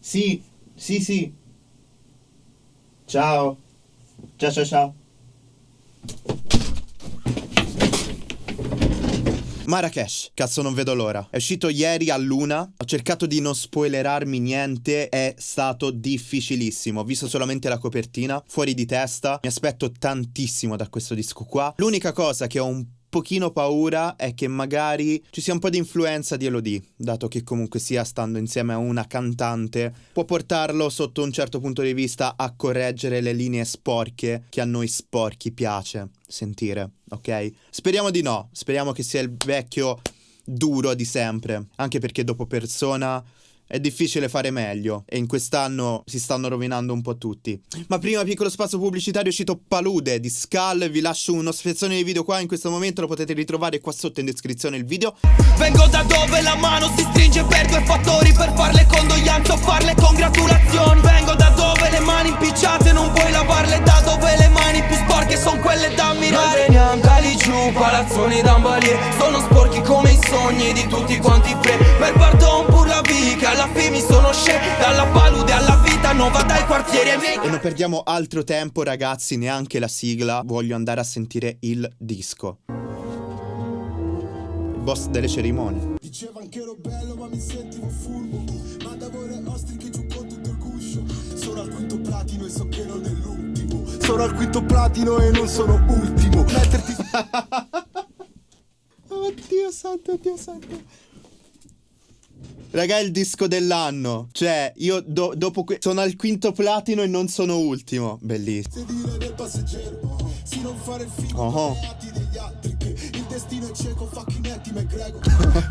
Sì, sì, sì. Ciao. Ciao, ciao, ciao. Marrakesh, cazzo non vedo l'ora. È uscito ieri a luna, ho cercato di non spoilerarmi niente, è stato difficilissimo. Ho visto solamente la copertina, fuori di testa. Mi aspetto tantissimo da questo disco qua. L'unica cosa che ho un pochino paura è che magari ci sia un po' di influenza di Elodie, dato che comunque sia stando insieme a una cantante, può portarlo sotto un certo punto di vista a correggere le linee sporche che a noi sporchi piace sentire, ok? Speriamo di no, speriamo che sia il vecchio duro di sempre, anche perché dopo Persona è difficile fare meglio e in quest'anno si stanno rovinando un po' tutti. Ma prima piccolo spazio pubblicitario è uscito Palude di Skull, vi lascio uno spezzone di video qua in questo momento, lo potete ritrovare qua sotto in descrizione il video. Vengo da dove la mano si stringe per due fattori, per farle condoglianze o farle congratulazioni. Vengo da dove le mani impicciate non puoi lavarle, da dove le mani più sporche sono quelle da ammirare. Noi veniamo da lì giù, palazzoni d'ambalier, sono miei E non perdiamo altro tempo ragazzi, neanche la sigla. Voglio andare a sentire il disco. Il boss delle cerimonie. Diceva che ero bello ma mi sentivo furbo Mandavo le ostriche giù con tutto il guscio. Sono al quinto platino e so che non è l'ultimo. Sono al quinto platino e non sono ultimo. Metterti Oddio santo, oddio santo Raga, è il disco dell'anno. Cioè, io do dopo sono al quinto platino e non sono ultimo. Bellissimo. Oh. Il destino è cieco, fucking Eddie McGregor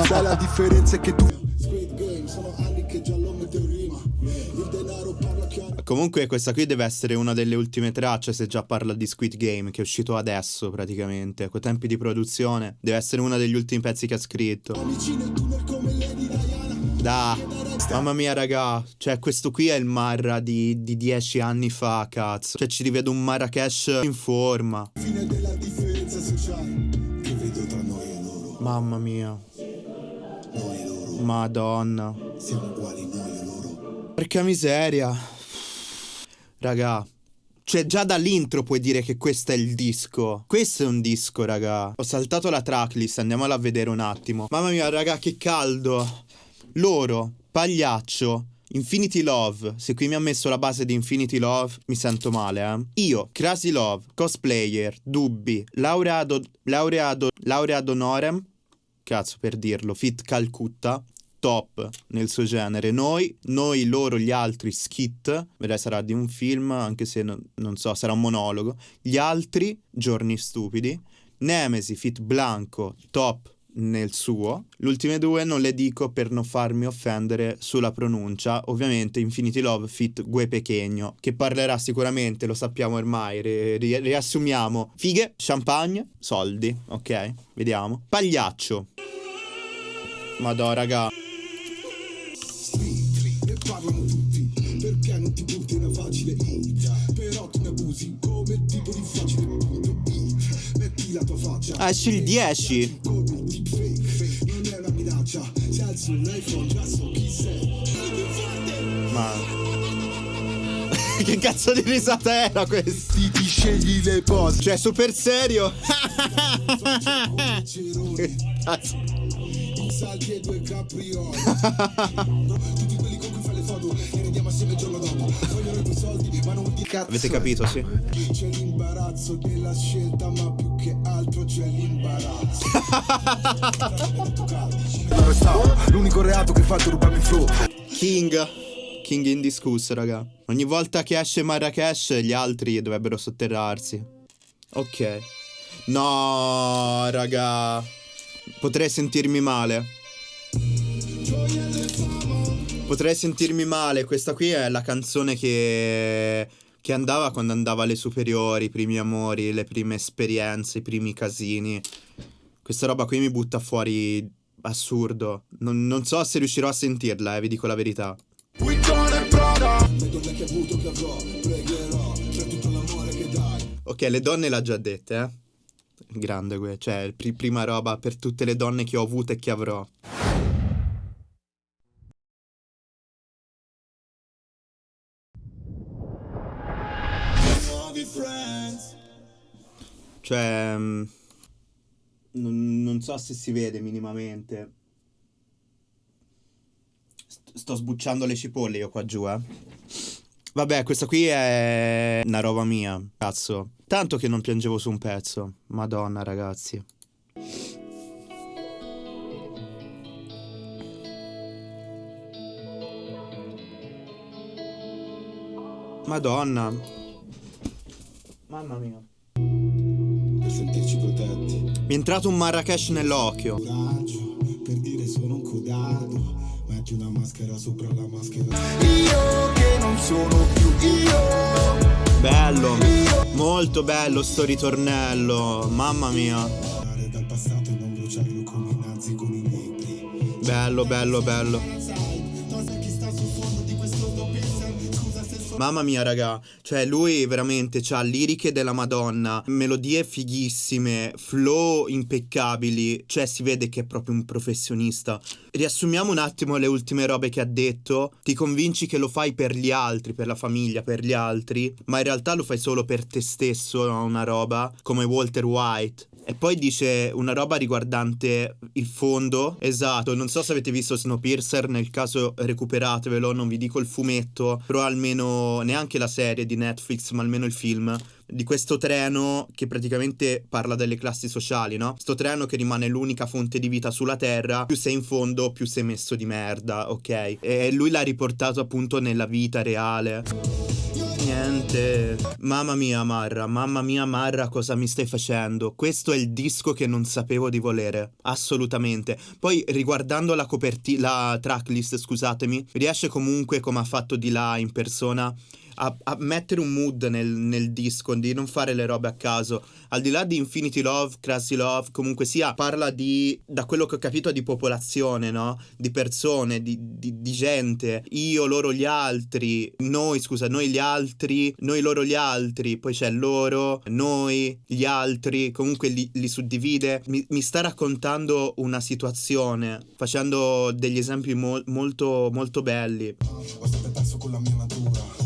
Sai la differenza è che tu Squid Game, sono anni che già lo metto in rima Il denaro parla chiaro Comunque, questa qui deve essere una delle ultime tracce. Se già parla di Squid Game, che è uscito adesso praticamente. Con tempi di produzione. Deve essere uno degli ultimi pezzi che ha scritto. Amici nel Da. Mamma mia, raga. Cioè, questo qui è il Marra di, di dieci anni fa, cazzo. Cioè, ci rivedo un Marrakesh in forma. Fine della differenza sociale Che vedo tra noi e loro Mamma mia. Noi e loro Madonna. Siamo uguali noi e loro Porca miseria. Raga. Cioè, già dall'intro puoi dire che questo è il disco. Questo è un disco, raga. Ho saltato la tracklist, andiamola a vedere un attimo. Mamma mia, raga, che caldo. Loro, Pagliaccio, Infinity Love. Se qui mi ha messo la base di Infinity Love, mi sento male, eh. Io, Crazy Love, Cosplayer, Dubbi, Laureado, Laureado, Laureado Norem. Cazzo, per dirlo. Fit Calcutta. Top nel suo genere. Noi, noi, loro, gli altri, skit. Vedrai sarà di un film, anche se non, non so, sarà un monologo. Gli altri, giorni stupidi. Nemesi, Fit Blanco, top nel suo. Le ultime due non le dico per non farmi offendere sulla pronuncia. Ovviamente Infinity Love Fit Gue Pechegno, che parlerà sicuramente, lo sappiamo ormai, ri- ri- riassumiamo. Fighe, champagne, soldi, ok? Vediamo. Pagliaccio. Madò, raga. Facile Però tu ne abusi come tipo di so chi sei Ma... che cazzo di risata era questa? Ti, ti scegli le pose Cioè, super serio? Che cazzo? Salti e due caprioli Tutti quelli con cui fai le foto E rendiamo assieme il giorno Vogliono i tuoi soldi ma non ti cazzo Avete capito, sì? C'è l'imbarazzo della scelta ma più che altro c'è l'imbarazzo Dove stavo? L'unico reato che è rubarmi il flow King. King indiscusso, raga. Ogni volta che esce Marrakesh, gli altri dovrebbero sotterrarsi. Ok. No, raga. Potrei sentirmi male. Potrei sentirmi male. Questa qui è la canzone che. che andava quando andava alle superiori, i primi amori, le prime esperienze, i primi casini. Questa roba qui mi butta fuori. Assurdo. Non, non so se riuscirò a sentirla, eh, vi dico la verità. Ok, le donne l'ha già dette, eh. Grande, cioè, pri- prima roba per tutte le donne che ho avuto e che avrò. Cioè... mm, Non, non so se si vede minimamente. St- sto sbucciando le cipolle io qua giù, eh. Vabbè, questa qui è una roba mia, cazzo. Tanto che non piangevo su un pezzo. Madonna, ragazzi. Madonna. Mamma mia. Sentirci protetti. Mi è entrato un Marrakesh nell'occhio. Coraggio, per dire sono un codardo. Metti una maschera sopra la maschera. Io che non sono più io. Bello. Molto bello sto ritornello. Mamma mia. Imparare dal passato Mamma mia, raga. Cioè, lui veramente ha liriche della Madonna, melodie fighissime, flow impeccabili. Cioè, si vede che è proprio un professionista. Riassumiamo un attimo le ultime robe che ha detto. Ti convinci che lo fai per gli altri, per la famiglia, per gli altri, ma in realtà lo fai solo per te stesso, una roba come Walter White. E poi dice una roba riguardante il fondo. Esatto, non so se avete visto Snowpiercer, nel caso recuperatevelo, non vi dico il fumetto, però almeno neanche la serie di Netflix, ma almeno il film di questo treno che praticamente parla delle classi sociali, no? Sto treno che rimane l'unica fonte di vita sulla Terra, più sei in fondo, più sei messo di merda, ok? E lui l'ha riportato appunto nella vita reale. Niente. Mamma mia, Marra, mamma mia, Marra, cosa mi stai facendo? Questo è il disco che non sapevo di volere. Assolutamente. Poi, riguardando la copertina, la tracklist, scusatemi, riesce comunque, come ha fatto di là in persona, a, a mettere un mood nel, nel disco, di non fare le robe a caso. Al di là di Infinity Love, Crazy Love, comunque sia, parla di, da quello che ho capito, di popolazione, no? Di persone, di, di- di gente. Io, loro, gli altri. Noi, scusa, noi gli altri. Noi, loro, gli altri. Poi c'è loro, noi, gli altri. Comunque li, li suddivide. Mi, mi sta raccontando una situazione, facendo degli esempi mol- molto, molto belli. Ho sempre perso con la mia natura.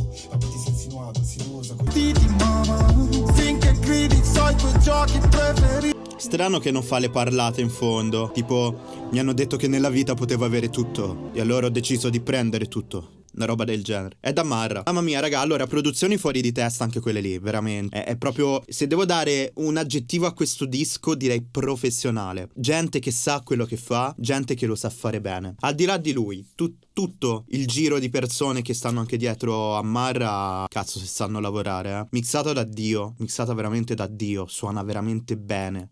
Strano che non fa le parlate in fondo. Tipo, mi hanno detto che nella vita potevo avere tutto. E allora ho deciso di prendere tutto. Una roba del genere. È da Marra. Mamma mia, raga, allora, produzioni fuori di testa anche quelle lì, veramente. È, è proprio. Se devo dare un aggettivo a questo disco, direi professionale. Gente che sa quello che fa, gente che lo sa fare bene. Al di là di lui, tu- tutto il giro di persone che stanno anche dietro a Marra, cazzo, se sanno lavorare, eh. Mixato da Dio, mixato veramente da Dio, suona veramente bene.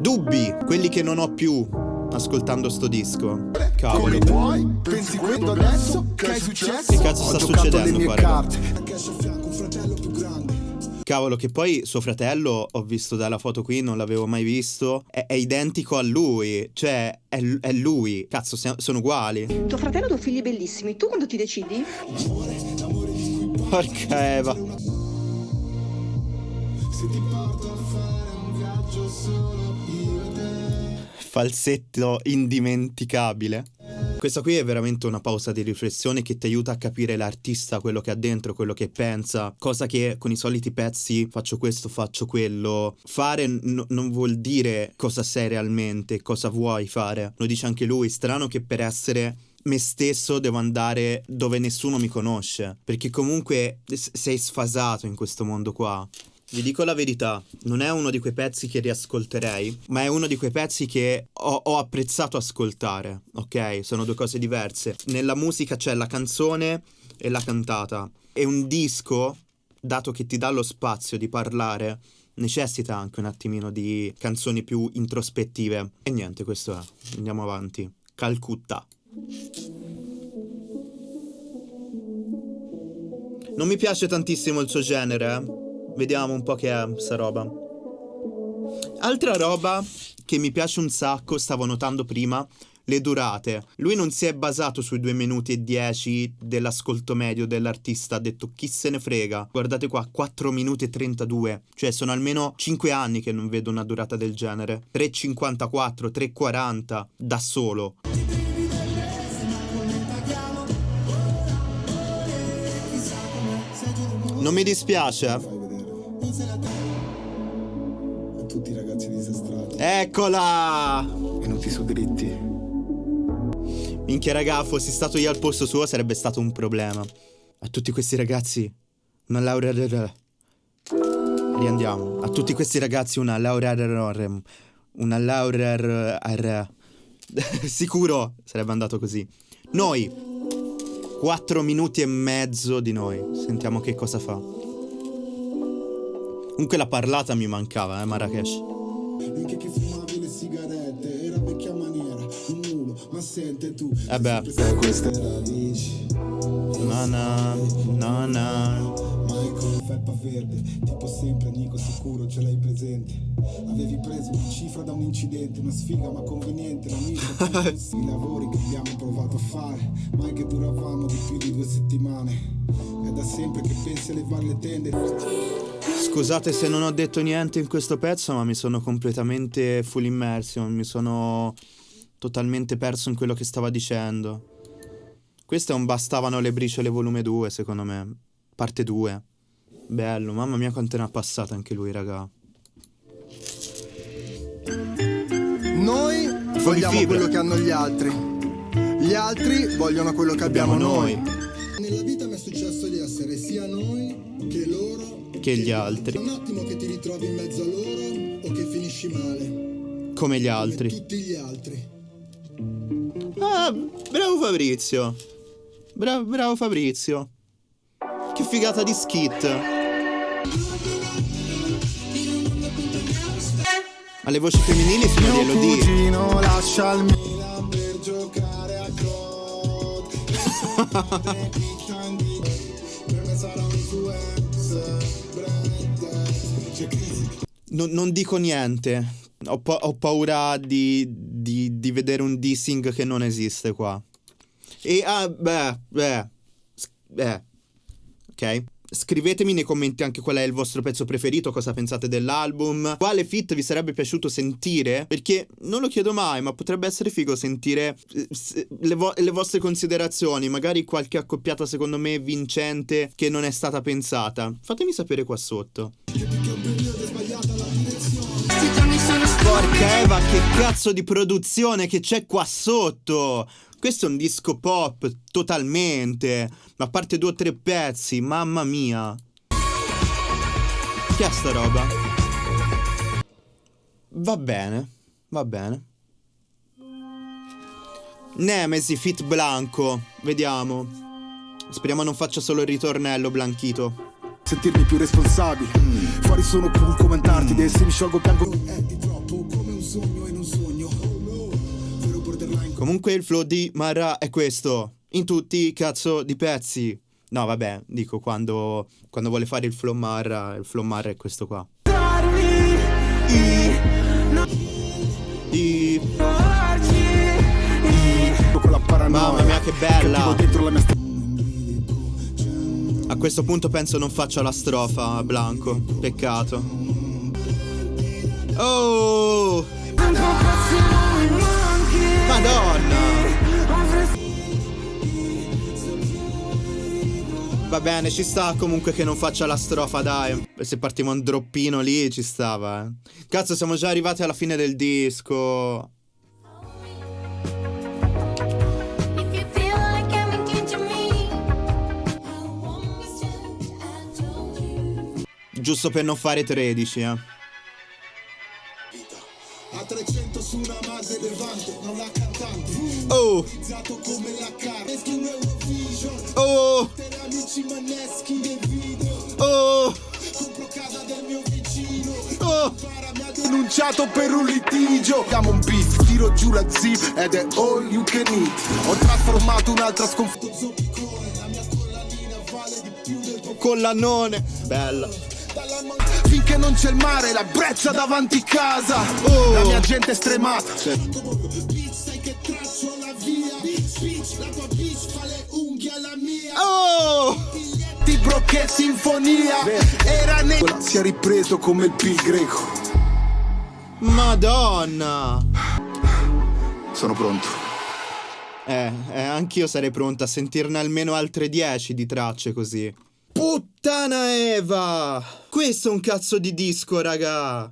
Dubbi, quelli che non ho più ascoltando sto disco. Cavolo. Come vuoi? Pensi questo adesso? Che è successo? Che cazzo sta succedendo qua, raga? Cavolo, che poi suo fratello, ho visto dalla foto qui, non l'avevo mai visto, è, è identico a lui, cioè è, è lui. Cazzo, siamo- sono uguali. Tuo fratello ha due figli bellissimi, tu quando ti decidi? Porca Eva. Se ti porto a fare un viaggio solo. Falsetto indimenticabile. Questa qui è veramente una pausa di riflessione che ti aiuta a capire l'artista, quello che ha dentro, quello che pensa, cosa che con i soliti pezzi faccio questo, faccio quello. Fare n- non vuol dire cosa sei realmente, cosa vuoi fare. Lo dice anche lui, strano che per essere me stesso devo andare dove nessuno mi conosce, perché comunque sei sfasato in questo mondo qua. Vi dico la verità, non è uno di quei pezzi che riascolterei, ma è uno di quei pezzi che ho, ho apprezzato ascoltare, ok? Sono due cose diverse. Nella musica c'è la canzone e la cantata. E un disco, dato che ti dà lo spazio di parlare, necessita anche un attimino di canzoni più introspettive. E niente, questo è. Andiamo avanti. Calcutta. Non mi piace tantissimo il suo genere, eh. Vediamo un po' che è sta roba. Altra roba che mi piace un sacco, stavo notando prima, le durate. Lui non si è basato sui 2 minuti e 10 dell'ascolto medio dell'artista, ha detto chi se ne frega. Guardate qua, 4 minuti e 32, cioè sono almeno 5 anni che non vedo una durata del genere. 3,54, 3,40 da solo. Non mi dispiace. A tutti i ragazzi disastrati. Eccola! Venuti su dritti. Minchia raga, fossi stato io al posto suo sarebbe stato un problema. A tutti questi ragazzi una laurea Riandiamo. A tutti questi ragazzi una laurea una laurea Sicuro sarebbe andato così. Noi 4 minuti e mezzo di noi. Sentiamo che cosa fa. Comunque la parlata mi mancava, eh, Marrakesh. Anche che fumavi le sigarette, era vecchia maniera, un mulo, ma sente tu. Eh beh. Per queste radici. Na na, na na. Michael, felpa verde, tipo sempre Nico sicuro ce l'hai presente. Avevi preso una cifra da un incidente, una sfiga ma conveniente, l'amico. I lavori che abbiamo provato a fare, mai che duravamo di più di due settimane. È da sempre che pensi a levare le tende. Scusate se non ho detto niente in questo pezzo, ma mi sono completamente full immersion, mi sono totalmente perso in quello che stava dicendo. Questo è un Bastavano le briciole volume 2, secondo me. Parte 2. Bello, mamma mia quanto ne ha passato anche lui, raga. Noi vogliamo fibra. quello che hanno gli altri. Gli altri vogliono quello che abbiamo, Abbiamo noi. noi. Che gli altri. Un attimo che ti ritrovi in mezzo a loro o che finisci male. Come gli Come altri. tutti gli altri. Ah, bravo Fabrizio. Bravo, bravo Fabrizio. Che figata di skit. Alle voci femminili sono di Mio Elodie. cugino lascia il per giocare a Crisi Non, dico niente. Ho, pa- ho paura di, di- di vedere un dissing che non esiste qua. E ah, beh, beh, beh, ok. Scrivetemi nei commenti anche qual è il vostro pezzo preferito, cosa pensate dell'album, quale fit vi sarebbe piaciuto sentire, perché non lo chiedo mai, ma potrebbe essere figo sentire eh, le, vo- le vostre considerazioni, magari qualche accoppiata secondo me vincente che non è stata pensata. Fatemi sapere qua sotto. Porca Eva, che cazzo di produzione che c'è qua sotto! Questo è un disco pop, totalmente. A parte due o tre pezzi, mamma mia. Che è sta roba? Va bene, va bene. Nemesi Fit Blanco, vediamo. Speriamo non faccia solo il ritornello Blanchito. Sentirmi più responsabile. Fuori sono cool commentarti, mm. se mi sciolgo piango. È di troppo come un sogno in un sogno. Oh no. Comunque il flow di Marra è questo. In tutti i cazzo di pezzi. No, vabbè, dico quando, quando vuole fare il flow Marra, il flow Marra è questo qua. I... Mamma mia che bella! A questo punto penso non faccia la strofa, Blanco. Peccato. Oh! Madonna! Va bene, ci sta comunque che non faccia la strofa, dai. Se partiva un droppino lì, ci stava, eh. Cazzo, siamo già arrivati alla fine del disco. Giusto per non fare 13, eh. A 300 su una Mase Levante, non la cantante. Oh! Come la Eurovision. Oh! Per amici maneschi del video. Oh! Compro casa del mio vicino. Oh! Denunciato per un litigio. Diamo un beat, tiro giù la zip ed è all you can eat. Ho trasformato un'altra sconfitta. Zoppicone, la mia collanina vale di più del tuo Collannone! Bella. Finché non c'è il mare, la breccia davanti casa. Oh. La mia gente è stremata. Oh! Biglietti, bro, che sinfonia. Era ne... Si è ripreso come il P greco. Madonna! Sono pronto. Eh, eh, anch'io sarei pronto a sentirne almeno altre 10 di tracce così. Puttana! Puttana Eva! Questo è un cazzo di disco, raga!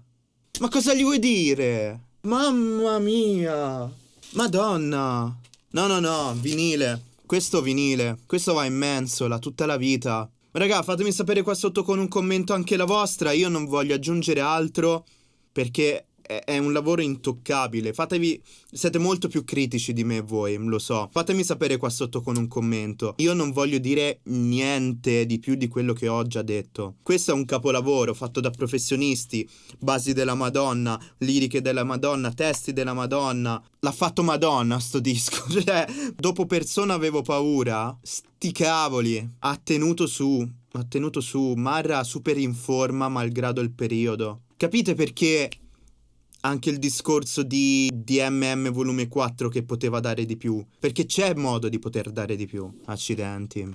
Ma cosa gli vuoi dire? Mamma mia! Madonna! No, no, no, vinile. Questo vinile. Questo va in mensola tutta la vita. Raga, fatemi sapere qua sotto con un commento anche la vostra. Io non voglio aggiungere altro perché è, un lavoro intoccabile. Fatevi. Siete molto più critici di me voi, lo so. Fatemi sapere qua sotto con un commento. Io non voglio dire niente di più di quello che ho già detto. Questo è un capolavoro fatto da professionisti, basi della Madonna, liriche della Madonna, testi della Madonna. L'ha fatto Madonna sto disco. Cioè, dopo persona avevo paura. Sti cavoli. Ha tenuto su. Ha tenuto su. Marra super in forma malgrado il periodo. Capite perché anche il discorso di DMM volume 4 che poteva dare di più. Perché c'è modo di poter dare di più. Accidenti.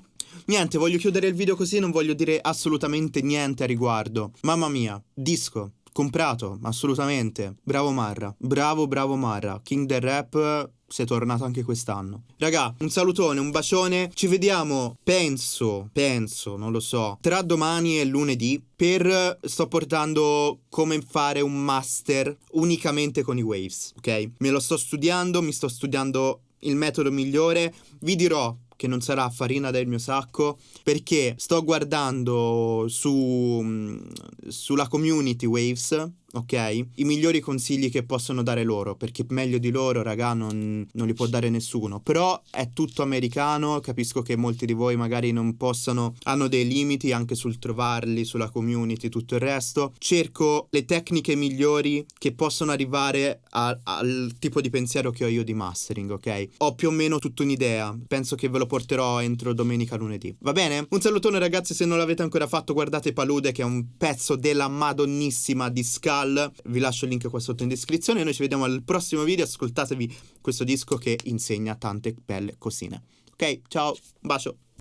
Niente, voglio chiudere il video così, non voglio dire assolutamente niente a riguardo. Mamma mia, disco. Comprato, assolutamente. Bravo Marra. Bravo, bravo Marra. King del rap sei tornato anche quest'anno. Raga, un salutone, un bacione. Ci vediamo, penso, penso, non lo so, tra domani e lunedì per sto portando come fare un master unicamente con i waves, ok? Me lo sto studiando, mi sto studiando il metodo migliore. Vi dirò che non sarà farina del mio sacco perché sto guardando su mm, sulla community Waves ok? I migliori consigli che possono dare loro, perché meglio di loro, raga, non, non li può dare nessuno. Però è tutto americano, capisco che molti di voi magari non possano, hanno dei limiti anche sul trovarli, sulla community, tutto il resto. Cerco le tecniche migliori che possono arrivare a- al tipo di pensiero che ho io di mastering, ok? Ho più o meno tutta un'idea, penso che ve lo porterò entro domenica lunedì. Va bene? Un salutone ragazzi, se non l'avete ancora fatto guardate Palude che è un pezzo della madonnissima di Skull. Vi lascio il link qua sotto in descrizione. Noi ci vediamo al prossimo video. Ascoltatevi questo disco che insegna tante belle cosine. Ok, ciao, un bacio.